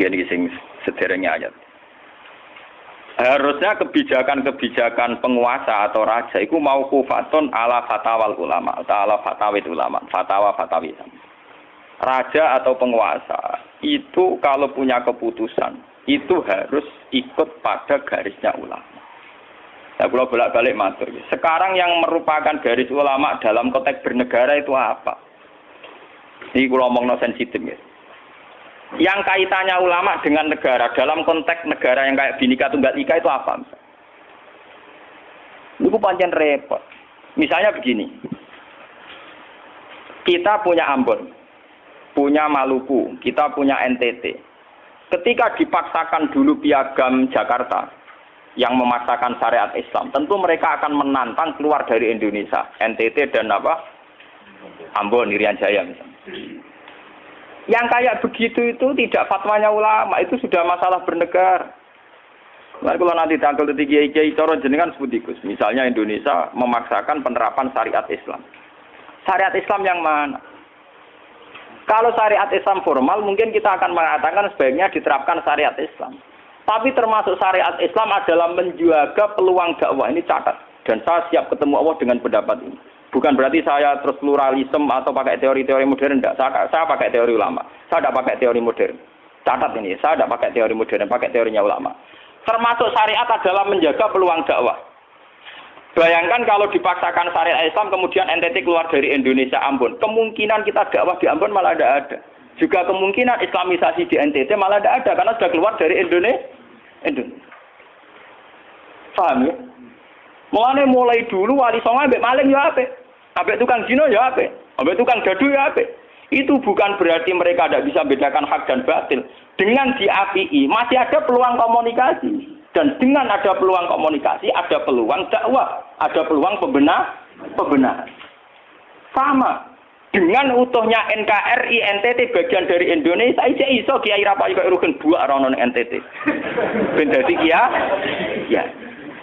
Gini sing sederhana ayat. Harusnya kebijakan-kebijakan penguasa atau raja itu mau kufaton ala fatawal ulama atau ala fatawit ulama, fatwa fatawit. Raja atau penguasa itu kalau punya keputusan itu harus ikut pada garisnya ulama. Nah, kalau bolak-balik matur. Sekarang yang merupakan garis ulama dalam konteks bernegara itu apa? Ini kalau ngomong no sensitif ya yang kaitannya ulama dengan negara dalam konteks negara yang kayak binika tunggal ika itu apa? Itu panjang repot. Misalnya begini, kita punya Ambon, punya Maluku, kita punya NTT. Ketika dipaksakan dulu piagam Jakarta yang memaksakan syariat Islam, tentu mereka akan menantang keluar dari Indonesia, NTT dan apa? Ambon, Irian Jaya misalnya. Yang kayak begitu itu tidak fatwanya ulama, itu sudah masalah bernegara. Nah, kalau nanti tanggal kiai kiai coro jenengan sebutikus. Misalnya Indonesia memaksakan penerapan syariat Islam. Syariat Islam yang mana? Kalau syariat Islam formal mungkin kita akan mengatakan sebaiknya diterapkan syariat Islam. Tapi termasuk syariat Islam adalah menjaga peluang dakwah ini catat. Dan saya siap ketemu Allah dengan pendapat ini. Bukan berarti saya terus pluralisme atau pakai teori-teori modern, tidak. Saya, saya pakai teori ulama. Saya tidak pakai teori modern. Catat ini, saya tidak pakai teori modern, pakai teorinya ulama. Termasuk syariat adalah menjaga peluang dakwah. Bayangkan kalau dipaksakan syariat Islam kemudian NTT keluar dari Indonesia Ambon, kemungkinan kita dakwah di Ambon malah tidak ada. Juga kemungkinan Islamisasi di NTT malah tidak ada karena sudah keluar dari Indonesia. Indonesia. Paham ya? Mulane mulai dulu wali songo ambek maling ya apik. Ambek tukang zina ya apik. Ambek tukang dadu ya apik. Itu bukan berarti mereka tidak bisa bedakan hak dan batil. Dengan diapii masih ada peluang komunikasi. Dan dengan ada peluang komunikasi, ada peluang dakwah, ada peluang pembenar, pembenar. Sama dengan utuhnya NKRI NTT bagian dari Indonesia aja iso kiai rapai kok rugen dua orang NTT. Ben dadi kia ya.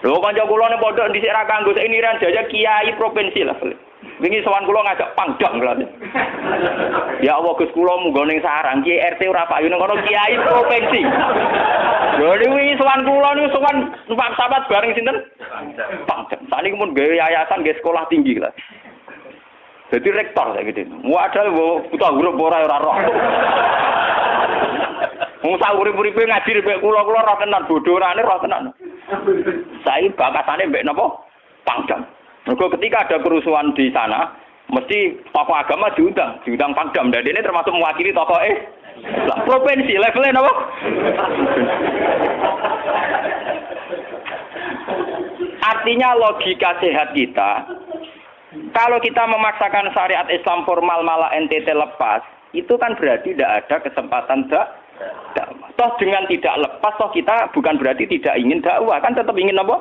Lho kanca kula ning pondok dhisik ra kanggo ini ran jajak kiai provinsi lah. Wingi sowan kula ngajak pangdam kula. Ya Allah Gus kula munggo ning sarang kiai RT ora payu ning kono kiai provinsi. Lho wingi sowan kula niku sowan numpak sahabat bareng sinten? Pangdam. Sakniki mun gawe yayasan gawe sekolah tinggi lah. Jadi rektor saya gitu. Wadah buta huruf ora ora roh. Wong sak urip-uripe ngaji mek kula-kula roh tenan bodorane roh tenan. Saya bakasane mbek napa? Pangdam. Mergo ketika ada kerusuhan di sana, mesti tokoh agama diundang, diundang pangdam. Dan ini termasuk mewakili tokoh eh lah provinsi levelnya napa? Artinya logika sehat kita, kalau kita memaksakan syariat Islam formal malah NTT lepas, itu kan berarti tidak ada kesempatan dak. Toh dengan tidak lepas, toh kita bukan berarti tidak ingin dakwah, kan tetap ingin apa?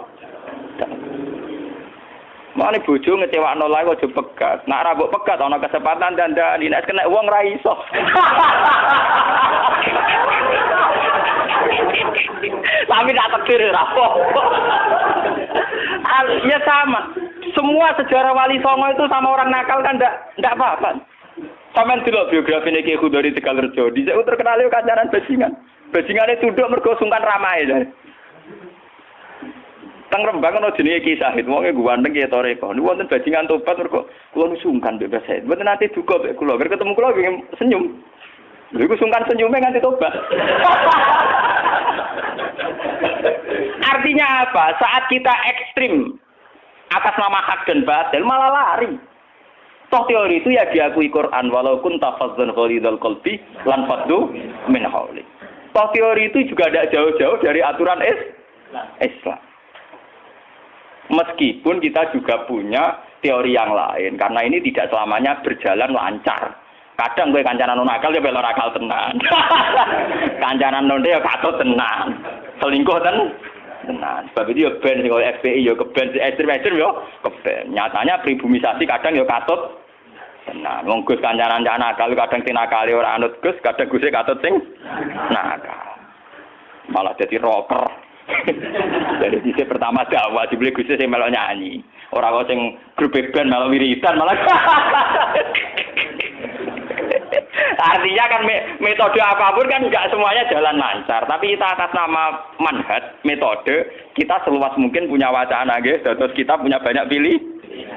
Mana bojo ngecewa nolai kok coba pegat. Nak rabuk pegat, ono kesempatan dan dan dinas kena uang raiso. Tapi tak tekir rapo. ya sama. Semua sejarah wali songo itu sama orang nakal kan ndak ndak apa-apa. Sampeyan delok biografi Ki Khudori Tegalrejo. Dhisik terkenal yo kancanan bajingan. Bajingane tunduk mergo sungkan ramae. Teng Rembang ana jenenge Ki Sahid, wong e ganteng ya toreko. Niku wonten bajingan tobat mergo kula sungkan bebas Sahid. Mboten nate duka mek kula, ketemu kula pengen senyum. Lha iku sungkan senyume nganti tobat. Artinya apa? Saat kita ekstrim atas nama hak dan batil malah lari. Toh teori itu ya diakui Quran walau kun tafazzan ghalidul qalbi lan faddu min hauli. Toh teori itu juga tidak jauh-jauh dari aturan Islam. Meskipun kita juga punya teori yang lain, karena ini tidak selamanya berjalan lancar. Kadang gue kancanan non akal ya belok akal tenan. kancanan non ya katut tenan. Selingkuh ten tenan. Sebab itu ya ben sing FPI ya keben ekstrim-ekstrim ya keben. Nyatanya pribumisasi kadang ya katut tenan. Wong Gus kancanan nakal kadang tinakali ora anut Gus, kadang Gus katut sing nakal. Malah jadi rocker. Dari sisi pertama dakwah dibeli Gus sing melok nyanyi. Ora kok sing grup band melok wiridan malah. Artinya kan metode apa pun kan nggak semuanya jalan lancar. Tapi kita atas nama manhat, metode, kita seluas mungkin punya wacana, guys. Terus kita punya banyak pilih,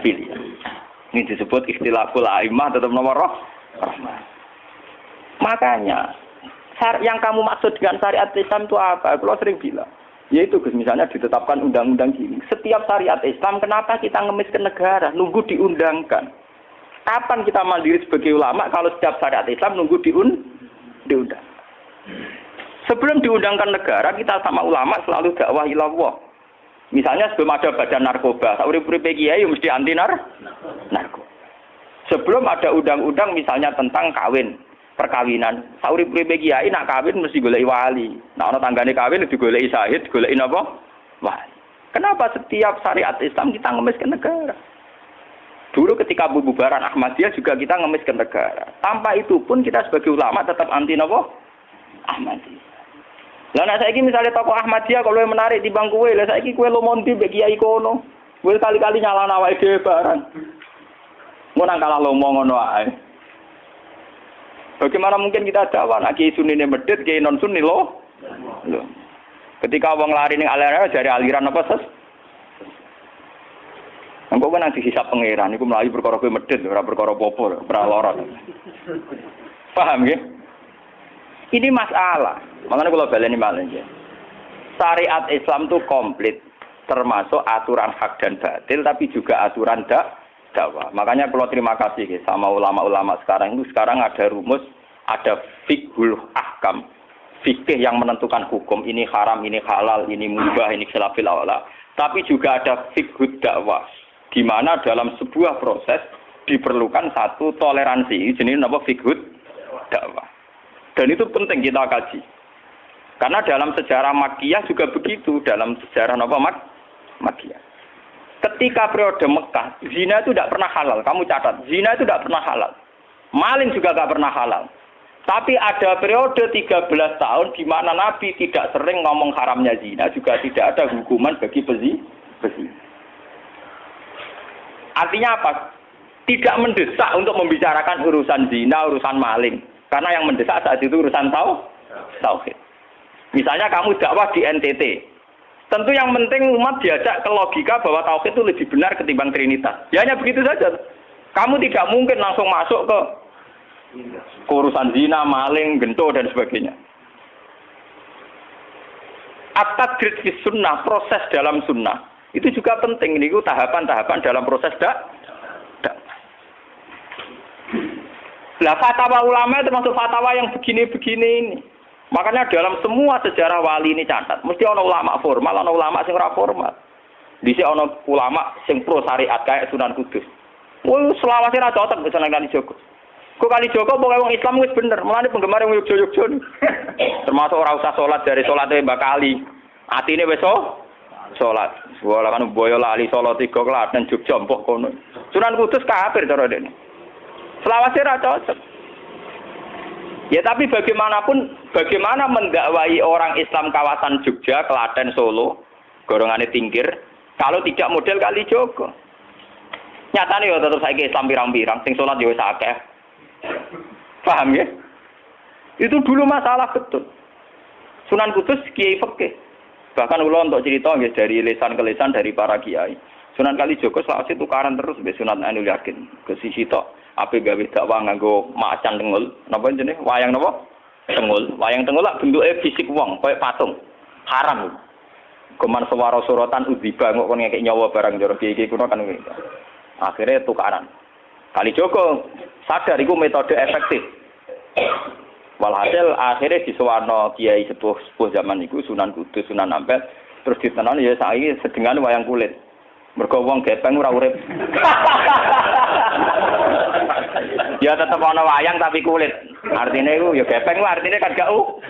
pilih. Ini disebut istilahul aimah tetap nomor roh. Makanya, yang kamu maksud dengan syariat Islam itu apa? Kalau sering bilang. Yaitu misalnya ditetapkan undang-undang gini. Setiap syariat Islam, kenapa kita ngemis ke negara? Nunggu diundangkan. Kapan kita mandiri sebagai ulama kalau setiap syariat Islam nunggu diun diundang? Sebelum diundangkan negara, kita sama ulama selalu dakwah ilallah. Misalnya sebelum ada badan narkoba, sauri-uripe kiai mesti anti nar narkoba. Sebelum ada undang-undang misalnya tentang kawin, perkawinan. Sauri pribe kiai nak kawin mesti golek wali. Nah ana tanggane kawin digoleki syahid, goleki napa? Wali. Kenapa setiap syariat Islam kita ngemis ke negara? Dulu ketika bubaran Ahmadiyah juga kita ngemis ke negara. Tanpa itu pun kita sebagai ulama tetap anti napa? Ahmadiyah. Lah nek saiki misalnya tokoh Ahmadiyah kalau yang menarik di bangku lah saiki kowe lo monti mbek kiai kono. Kowe kali-kali nyalana awake dhewe barang. Mau nang kalah lomo ngono ae. Bagaimana mungkin kita dakwah nak kiai sunni medit, kiai non sunni. Loh. Ketika wong lari ning aliran dari aliran apa ses? Engko kan nanti hisap pangeran iku mlayu perkara kowe medit ora perkara apa-apa, ora lara. Paham ya? Ini masalah. Makanya kalau baleni malih ya. Syariat Islam itu komplit termasuk aturan hak dan batil tapi juga aturan dak dakwah. Makanya kalau terima kasih sama ulama-ulama sekarang itu sekarang ada rumus, ada fikhul ahkam, fikih yang menentukan hukum ini haram, ini halal, ini mubah, ini khilafil awla. Tapi juga ada fikhul dakwah, di mana dalam sebuah proses diperlukan satu toleransi. Jenis apa fikhul dakwah. Dan itu penting kita kaji. Karena dalam sejarah makiyah juga begitu, dalam sejarah apa mak makiyah. Ketika periode Mekah, zina itu tidak pernah halal. Kamu catat, zina itu tidak pernah halal. Maling juga tidak pernah halal. Tapi ada periode 13 tahun di mana Nabi tidak sering ngomong haramnya zina, juga tidak ada hukuman bagi pezi. pezi. Artinya apa? Tidak mendesak untuk membicarakan urusan zina, urusan maling. Karena yang mendesak saat itu urusan tahu, tauhid. Misalnya kamu dakwah di NTT, Tentu yang penting umat diajak ke logika bahwa tauhid itu lebih benar ketimbang trinitas. Ya hanya begitu saja. Kamu tidak mungkin langsung masuk ke urusan zina, maling, gento dan sebagainya. At-tadrid fi sunnah, proses dalam sunnah. Itu juga penting. Ini tahapan-tahapan dalam proses dak. Lah fatwa ulama itu termasuk fatwa yang begini-begini ini. Makanya dalam semua sejarah wali ini catat, mesti ono ulama formal, ono ulama sing ora formal. Di sini ono ulama sing pro syariat kayak Sunan Kudus. Woi, selawase ra cocok bisa nang kali Joko. Kok kali Joko pokoknya wong Islam wis bener, mulane penggemar yang yogyo yogyo Termasuk ora usah salat dari salatnya Mbak Kali. Atine wis salat. Wala kan boyo lali salat tiga dan Jogja mbok kono. Sunan Kudus kafir cara dene. Selawase ra cocok. Ya tapi bagaimanapun, bagaimana mendakwai orang Islam kawasan Jogja, Klaten, Solo, golongannya tingkir, kalau tidak model kali Joko. Nyatanya ya tetap saya Islam pirang-pirang, sing sholat ya sakeh. Paham ya? Itu dulu masalah betul. Sunan Kudus kiai fakih. Bahkan ulo untuk cerita ya, dari lesan ke lesan dari para kiai. Sunan Kalijogo selawase tukaran terus be Sunan Anu Yakin ke sisi tok ape gawe dakwah nganggo macan tengul. Napa jenenge? Wayang napa? Tengul. Wayang tengul lah bentuke fisik wong koyo patung. Haram. Kuman suara sorotan udziba kok kon ngekek nyawa barang jero iki kuno kan akhirnya tukaran. Kali Joko sadar itu metode efektif. Walhasil akhirnya di Suwarno Kiai sepuh sepuh zaman itu Sunan Kudus Sunan Ampel terus ditenan ya saya sedengan wayang kulit. Mergo wong gepeng ora urip. ya tetep ana wayang tapi kulit. Artinya iku ya gepeng ku artinya kan gak u.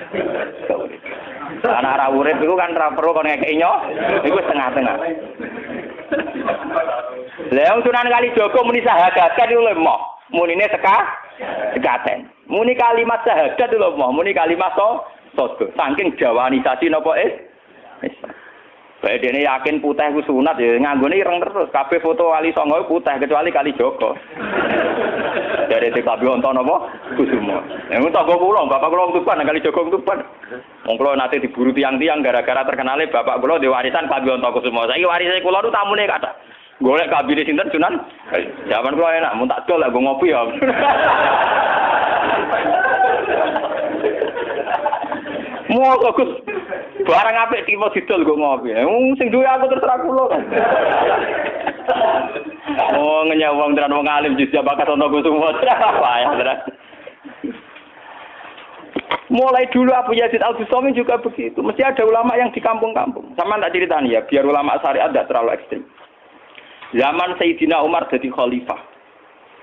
Karena ora urip iku kan ora perlu kon ngekeki nyo. Iku setengah-tengah. Lah Sunan Kali Joko muni sahadat kan iku lemah. Munine seka sekaten. Muni kalimat sahadat lho mau, muni kalimat so sodo. Saking jawanisasi napa is? Baik ini yakin putih ku sunat ya nganggone ireng terus. Kabeh foto wali songo putih kecuali kali Joko. Dari itu kabi onto nopo kusumo. Yang itu tangga pulau, bapak pulau tuban, kali jogong tuban. Wong kula nate diburu tiang-tiang gara-gara terkenalnya bapak kula di warisan kabi onto kusumo. Saya warisnya kula itu tamune kata. Golek kabine sinten Sunan? Zaman kula enak, mun tak lah ngopi ya. Mau Gus. Barang apik tipe didol kok ngopi. Wong sing duwe aku terserah kula. Oh wong tenan wong alim justru bakat ono. Apa ya tenan. Mulai dulu Abu Yazid Al Bustami juga begitu. Mesti ada ulama yang di kampung-kampung. Sama tak ceritanya ya, biar ulama syariat tidak terlalu ekstrim. Zaman Sayyidina Umar jadi khalifah.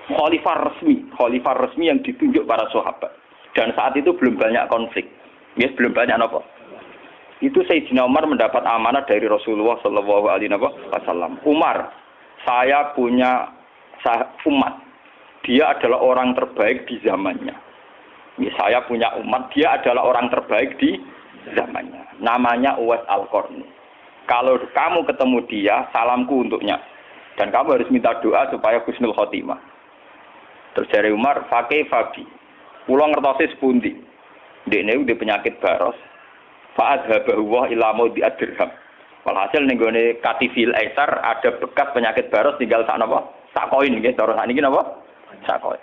Khalifah resmi, khalifah resmi yang ditunjuk para sahabat. Dan saat itu belum banyak konflik. Ya, belum banyak apa. Itu Sayyidina Umar mendapat amanah dari Rasulullah Shallallahu Alaihi Wasallam. Umar, saya punya umat. Dia adalah orang terbaik di zamannya. Ya, saya punya umat, dia adalah orang terbaik di zamannya. Namanya Uwais Al-Qarni. Kalau kamu ketemu dia, salamku untuknya. Dan kamu harus minta doa supaya Husnul Khotimah. Terus dari Umar, pakai Fabi. Pulau ngertosi sepundi. Dia udah penyakit baros. Fa'ad habahuwah ilamu di adirham. Walhasil nih gue katifil esar ada bekas penyakit baros tinggal sak apa? Sak koin gitu. Terus ini apa? Sak koin.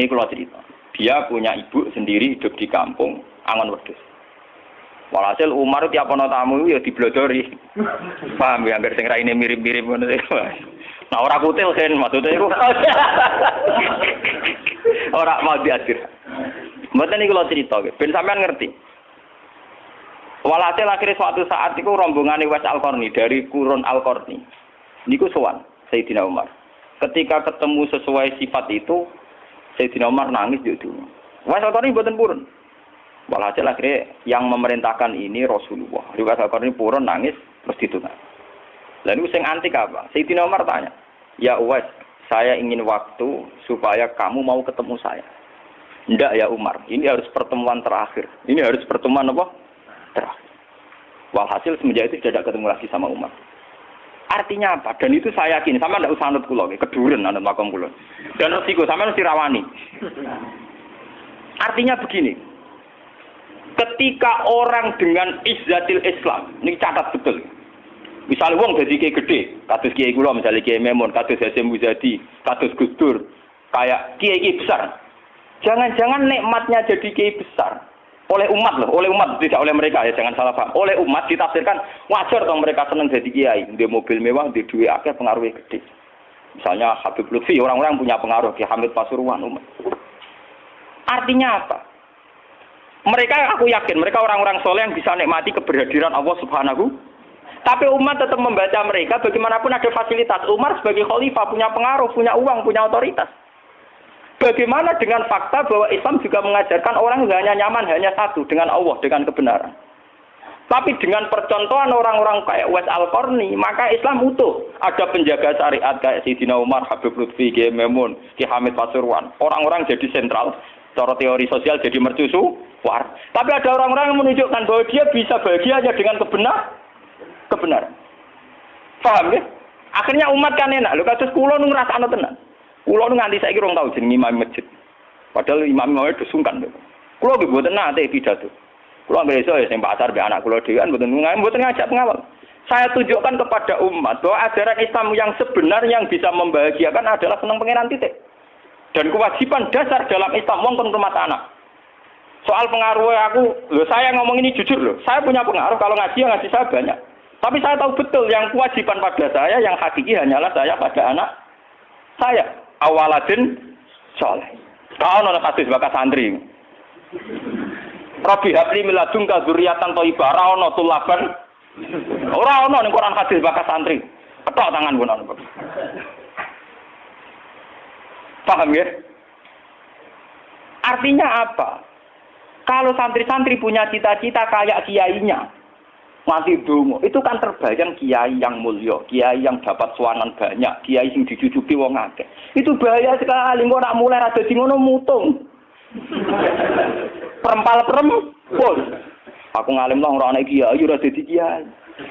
Ini kalau cerita. Dia punya ibu sendiri hidup di kampung Angon Wedus. Walhasil Umar tiap ana tamu ya diblodori. Paham ya anggere sing raine mirip-mirip ngono Nah ora kutil kan maksudnya iku. ora mau diajar. Mboten niku kula cerita ben sampean ngerti. Walhasil akhirnya suatu saat itu rombongan Iwas Al-Qarni dari Kurun Al-Qarni. Niku sowan Sayyidina Umar. Ketika ketemu sesuai sifat itu, Sayyidina Umar nangis di dunia. Iwas Al-Qarni buatan purun. Walhasil akhirnya yang memerintahkan ini Rasulullah. Riwayat Al ini purun nangis terus ditunang. Lalu sing antik apa? Sayyidina Umar tanya, Ya Uwais, saya ingin waktu supaya kamu mau ketemu saya. Tidak ya Umar, ini harus pertemuan terakhir. Ini harus pertemuan apa? Terakhir. Walhasil semenjak itu tidak ketemu lagi sama Umar. Artinya apa? Dan itu saya yakin, sama tidak usah anut kulo, keduren anut makom kulo. Dan resiko, sama harus dirawani. Artinya begini, ketika orang dengan izzatil Islam, ini catat betul. Misalnya wong jadi kiai gede, kados kiai kula misalnya kiai Memon, kados Hasim Muzadi, kados Gustur, kayak kiai kiai besar. Jangan-jangan nikmatnya jadi kiai besar oleh umat loh, oleh umat tidak oleh mereka ya jangan salah paham. Oleh umat ditafsirkan wajar dong mereka senang jadi kiai, di mobil mewah, di duit akhir pengaruhnya gede. Misalnya Habib Lutfi, orang-orang punya pengaruh di Hamid Pasuruan umat. Artinya apa? Mereka aku yakin mereka orang-orang soleh yang bisa nikmati keberhadiran Allah Subhanahu. Tapi umat tetap membaca mereka bagaimanapun ada fasilitas. Umar sebagai khalifah punya pengaruh, punya uang, punya otoritas. Bagaimana dengan fakta bahwa Islam juga mengajarkan orang hanya nyaman hanya satu dengan Allah, dengan kebenaran. Tapi dengan percontohan orang-orang kayak Wes Al-Qarni, maka Islam utuh. Ada penjaga syariat kayak Sidina Umar, Habib Lutfi, Kiai Memun, Ki Hamid Pasuruan. Orang-orang jadi sentral. Cara teori sosial jadi mercusu, war. Tapi ada orang-orang yang menunjukkan bahwa dia bisa bahagia hanya dengan kebenar, kebenaran. Paham ya? Akhirnya umat kan enak. Lu kasus kulo nu ngrasakno tenan. Kulo nu nganti saiki rong tau jeneng imam masjid. Padahal imam-imam itu sungkan. Kulo nggih mboten nate pidato. Kulo nggak iso ya sing pasar anak kulo dhewe kan mboten mboten ngajak pengawal. Saya tunjukkan kepada umat bahwa ajaran Islam yang sebenarnya yang bisa membahagiakan adalah senang pengiran titik. Dan kewajiban dasar dalam Islam wong kon rumah anak. Soal pengaruh aku, loh saya ngomong ini jujur loh. Saya punya pengaruh kalau ngaji ya ngaji saya banyak. Tapi saya tahu betul yang kewajiban pada saya yang hakiki hanyalah saya pada anak saya. Awaladin soleh. Kau nona kasus bakat santri. Robi habli miladung kazuriatan toibah. Rauno tulaban. Ora ono ning Quran hadis bakat santri. Ketok tangan ono. Paham ya? Artinya apa? Kalau santri-santri punya cita-cita kayak kiainya, mati dungu, itu kan terbayang kiai yang mulia, kiai yang dapat suanan banyak, kiai yang dijujuki wong akeh. Itu bahaya sekali, kok nak mulai ada di ngono mutung. Perempal perempun. Aku ngalim lah orang kiai, ora dadi kiai.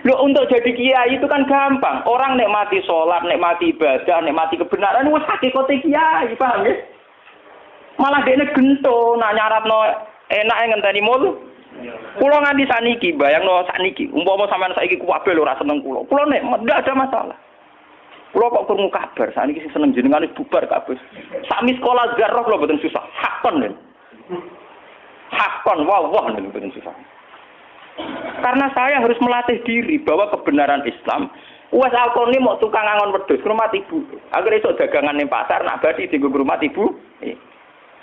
Loh untuk jadi kiai itu kan gampang. Orang nikmati sholat, nikmati ibadah, nikmati kebenaran, wah hakikate kiai, paham ya? Malah dia gento, nak nyarat no enak yang ngenteni mulu. Kulo nganti saniki, bayang no saniki. Umpama sampean saiki kuwabe lho ora seneng kulo. Kulo nek ndak ada masalah. Kulo kok krungu kabar, saniki sing seneng jenengan bubar kabeh. Sami sekolah garok lho boten susah. Hakon lho. Hakon, wah wah lho boten susah. Karena saya harus melatih diri bahwa kebenaran Islam Wes alkoni mau tukang angon ke rumah ibu. Agar itu dagangan di pasar nak badi di rumah ibu.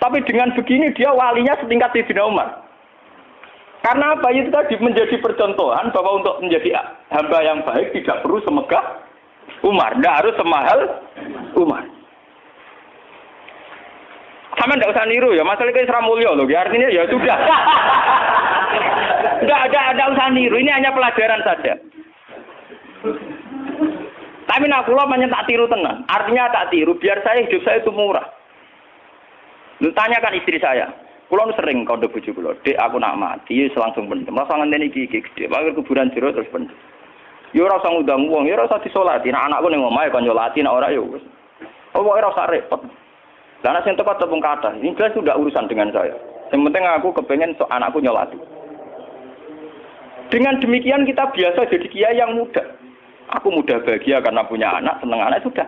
Tapi dengan begini dia walinya setingkat Sayyidina Umar. Karena apa? Itu tadi menjadi percontohan bahwa untuk menjadi hamba yang baik tidak perlu semegah Umar. Tidak harus semahal Umar. Sama tidak usah niru ya, masalah itu Isra Mulyo loh. Artinya ya sudah. Tidak ada, ada usah niru. Ini hanya pelajaran saja. Tapi nak banyak tak tiru tenang. Artinya tak tiru, biar saya hidup saya itu murah. Lu tanyakan istri saya. Kulo sering kau bojo kulo, "Dek, aku nak mati, langsung pendem. Rasa ngenteni iki iki gede. Kuburan jero terus pendem." Yo ora usah ngundang wong, yo ora usah disolati. Nek anakku ning omahe kon nyolati, nek ora yo wis. Oh, ora repot. Lah nek sing tepat tepung kata, ini jelas sudah urusan dengan saya. Yang penting aku kepengen so anakku nyolati. Dengan demikian kita biasa jadi kiai yang muda. Aku mudah bahagia karena punya anak, seneng anak sudah.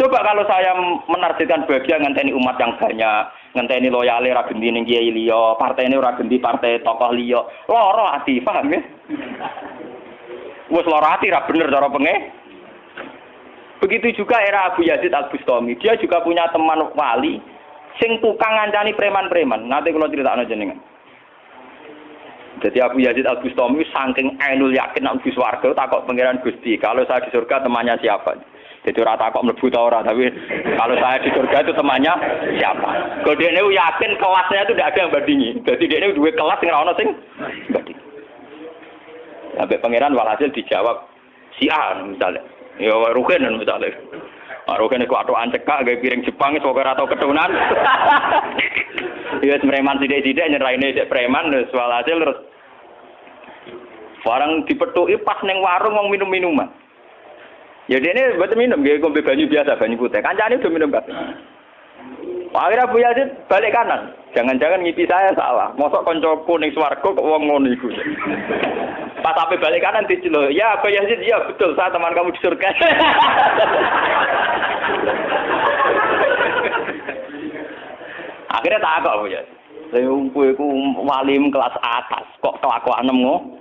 Coba kalau saya menargetkan bahagia ngenteni umat yang banyak, ngenteni loyale ora genti ning kiai liya, partene ora genti partai tokoh liya. Loro ati, paham ya? Wes loro ati ra bener cara penge. Begitu juga era Abu Yazid Al Bustami, dia juga punya teman wali sing tukang ngancani preman-preman. Nanti kalau cerita jenengan. Jadi Abu Yazid Al Bustami saking ainul yakin nak swarga takok pangeran Gusti, kalau saya di surga temannya siapa? Jadi rata kok mlebu ta ora, tapi kalau saya di surga itu temannya siapa? Kalau dia ini yakin kelasnya itu tidak ada yang bandingi. Jadi dia ini dua kelas yang ono sing bandingi. Sampai pangeran walhasil dijawab si A misalnya. Ya Rukin misalnya. Ah, Rukin itu atau ancekak gak piring Jepang itu kok atau ketunan. Ya preman tidak-tidak nyerahin cek preman terus walhasil terus Barang dipetuki pas neng warung mau minum minuman. Ya dia ini buat minum, dia ngombe banyu biasa, banyu putih. Kancane udah minum kafe. Akhirnya Bu Yazid balik kanan. Jangan-jangan ngipi saya salah. Mosok koncoku ning swarga kok wong ngono iku. Pas sampai balik kanan dicelo. Ya Bu Yazid, ya betul, saya teman kamu di surga. Akhirnya tak kok Bu Yazid. Saya iku walim kelas atas, kok kelakuan ngono.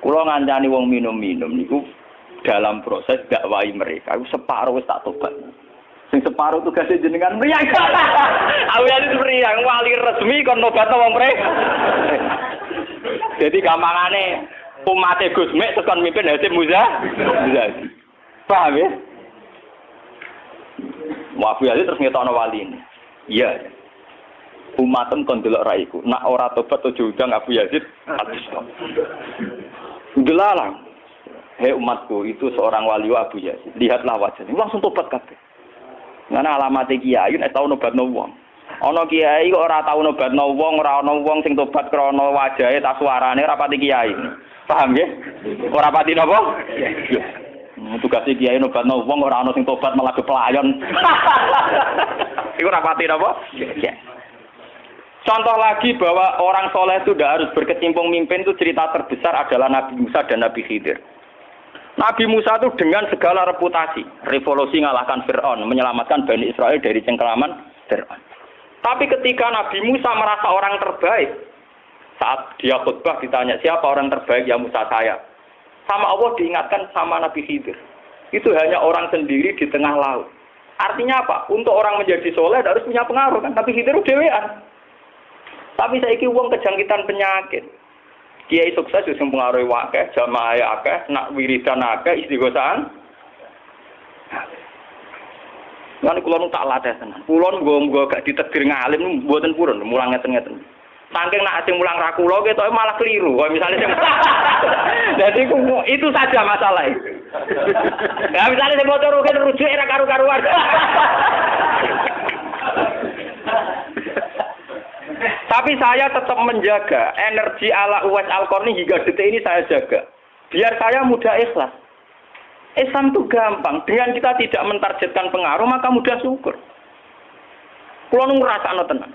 Kulo ngancani wong minum-minum niku dalam proses dakwai mereka. Aku separuh wis tak tobat. Sing separuh tugasnya jenengan mriyang. Aku itu mriyang wali resmi kon nobat wong mereka. Jadi gampangane umat Gus Mek tekan mimpin Hasim Muza. Paham ya? Wafu Yazid terus ngetokno wali ini. Iya. Umatem kon delok raiku. Nak ora tobat ojo udang Abu Yazid hadis. Hei umatku, itu seorang wali Abu Yazid. Lihatlah wajahnya. Langsung tobat kabeh. Karena alamat kiai nek tau nobat wong. Ana kiai kok ora tau nobat wong, ora ana wong sing tobat krana wajahe ta suarane ora pati kiai. Paham ya? Ora pati napa? Iya. Tugas kiai nobat wong ora ana sing tobat malah kepelayon. Iku ora pati napa? Iya. Contoh lagi bahwa orang soleh itu tidak harus berkecimpung mimpin itu cerita terbesar adalah Nabi Musa dan Nabi Khidir. Nabi Musa itu dengan segala reputasi, revolusi ngalahkan Fir'aun, menyelamatkan Bani Israel dari cengkeraman Fir'aun. Tapi ketika Nabi Musa merasa orang terbaik, saat dia khutbah ditanya siapa orang terbaik ya Musa saya. Sama Allah diingatkan sama Nabi Khidir. Itu hanya orang sendiri di tengah laut. Artinya apa? Untuk orang menjadi soleh harus punya pengaruh kan. Tapi Khidir dewean. Tapi saya uang kejangkitan penyakit. Kiai sukses sing pengaruhi wakeh, jamaah akeh, nak wiridan akeh, istighosahan. Lan kula tak latih tenan. Kula nggo gak ditegir ngalim mboten purun, mulang ngeten-ngeten. Saking nak sing mulang ra kula ketoke malah keliru. Kaya misalnya Jadi itu saja masalah itu. Ya misalnya sing motor rugen rujuk era karu-karuan. Tapi saya tetap menjaga energi ala Uwais al hingga detik ini saya jaga. biar saya mudah ikhlas. Islam itu gampang. Dengan kita tidak mentargetkan pengaruh, maka mudah syukur. Kulo nu ngrasakno tenan.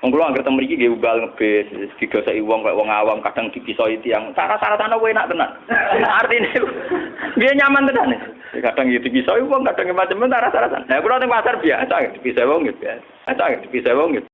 Wong kula anggere teng mriki nggih ugal ngebis, digoseki wong kaya wong awam kadang dipisoi tiyang. Cara-carane kowe enak tenan. Artine nggih nyaman tenan. Kadang iki dipisoi wong, kadang macam-macam cara-cara. Nah kula teng pasar biasa wong nggih biasa. Biasa dipisoi wong nggih.